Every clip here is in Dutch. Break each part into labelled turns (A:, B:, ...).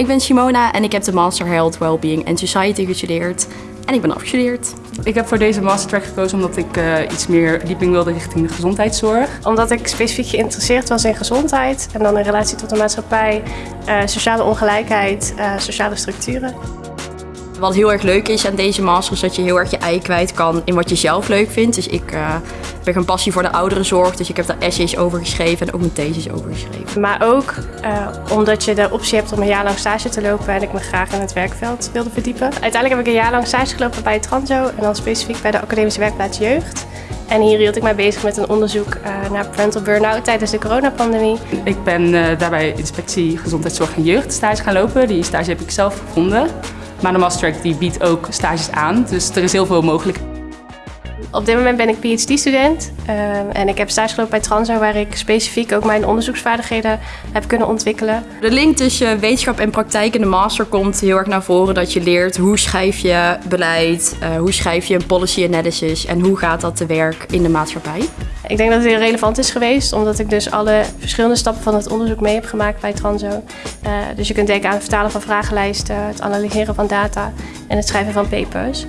A: Ik ben Simona en ik heb de Master Health, Wellbeing and Society gestudeerd. En ik ben afgestudeerd.
B: Ik heb voor deze mastertrack gekozen omdat ik uh, iets meer dieping wilde richting de gezondheidszorg.
C: Omdat ik specifiek geïnteresseerd was in gezondheid en dan in relatie tot de maatschappij, uh, sociale ongelijkheid, uh, sociale structuren.
A: Wat heel erg leuk is aan deze master is dat je heel erg je ei kwijt kan in wat je zelf leuk vindt. Dus ik uh, heb een passie voor de ouderenzorg, dus ik heb daar essays over geschreven en ook mijn thesis over geschreven.
C: Maar ook uh, omdat je de optie hebt om een jaar lang stage te lopen en ik me graag in het werkveld wilde verdiepen. Uiteindelijk heb ik een jaar lang stage gelopen bij Transo en dan specifiek bij de academische werkplaats Jeugd. En hier hield ik mij bezig met een onderzoek uh, naar parental burn-out tijdens de coronapandemie.
B: Ik ben uh, daarbij inspectie gezondheidszorg en jeugd stage gaan lopen. Die stage heb ik zelf gevonden. Maar de Mastertrack die biedt ook stages aan, dus er is heel veel mogelijk.
C: Op dit moment ben ik PhD-student uh, en ik heb stage gelopen bij Transo waar ik specifiek ook mijn onderzoeksvaardigheden heb kunnen ontwikkelen.
A: De link tussen wetenschap en praktijk in de master komt heel erg naar voren dat je leert hoe schrijf je beleid, uh, hoe schrijf je een policy analysis en hoe gaat dat te werk in de maatschappij.
C: Ik denk dat het heel relevant is geweest, omdat ik dus alle verschillende stappen van het onderzoek mee heb gemaakt bij Transo. Uh, dus je kunt denken aan het vertalen van vragenlijsten, het analyseren van data en het schrijven van papers.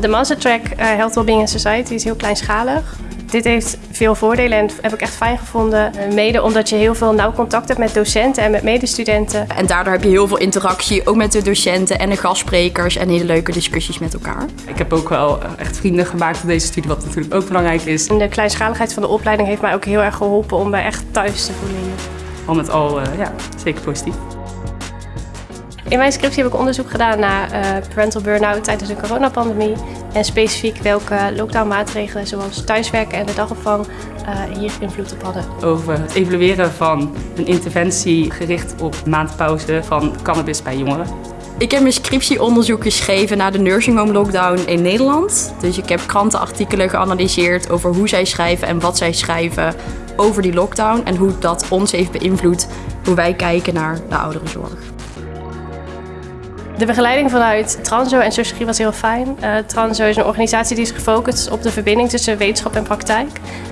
C: De mastertrack uh, Health, Wellbeing and Society is heel kleinschalig. Dit heeft veel voordelen en heb ik echt fijn gevonden. Mede omdat je heel veel nauw contact hebt met docenten en met medestudenten.
A: En daardoor heb je heel veel interactie, ook met de docenten en de gastsprekers en hele leuke discussies met elkaar.
B: Ik heb ook wel echt vrienden gemaakt op deze studie, wat natuurlijk ook belangrijk is.
C: En de kleinschaligheid van de opleiding heeft mij ook heel erg geholpen om mij echt thuis te voelen.
B: Al met al, uh, ja, zeker positief.
C: In mijn scriptie heb ik onderzoek gedaan naar uh, parental burn-out tijdens de coronapandemie. En specifiek welke lockdownmaatregelen zoals thuiswerken en de dagopvang uh, hier invloed op hadden.
B: Over het evalueren van een interventie gericht op maandpauze van cannabis bij jongeren.
A: Ik heb mijn scriptieonderzoek geschreven naar de nursing home lockdown in Nederland. Dus ik heb krantenartikelen geanalyseerd over hoe zij schrijven en wat zij schrijven over die lockdown. En hoe dat ons heeft beïnvloed hoe wij kijken naar de ouderenzorg.
C: De begeleiding vanuit Transo en sociologie was heel fijn. Uh, Transo is een organisatie die is gefocust op de verbinding tussen wetenschap en praktijk.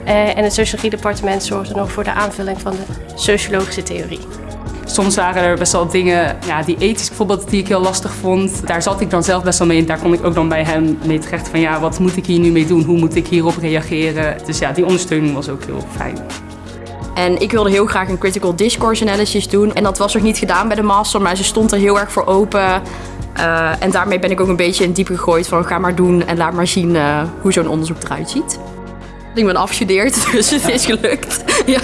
C: Uh, en het sociologiedepartement zorgde nog voor de aanvulling van de sociologische theorie.
B: Soms waren er best wel dingen, ja, die ethisch bijvoorbeeld, die ik heel lastig vond. Daar zat ik dan zelf best wel mee en daar kon ik ook dan bij hem mee terecht van ja, wat moet ik hier nu mee doen? Hoe moet ik hierop reageren? Dus ja, die ondersteuning was ook heel fijn.
A: En ik wilde heel graag een critical discourse analysis doen. En dat was nog niet gedaan bij de master, maar ze stond er heel erg voor open. Uh, en daarmee ben ik ook een beetje in diep gegooid van ga maar doen en laat maar zien uh, hoe zo'n onderzoek eruit ziet. Ik ben afgestudeerd, dus het is gelukt. ja.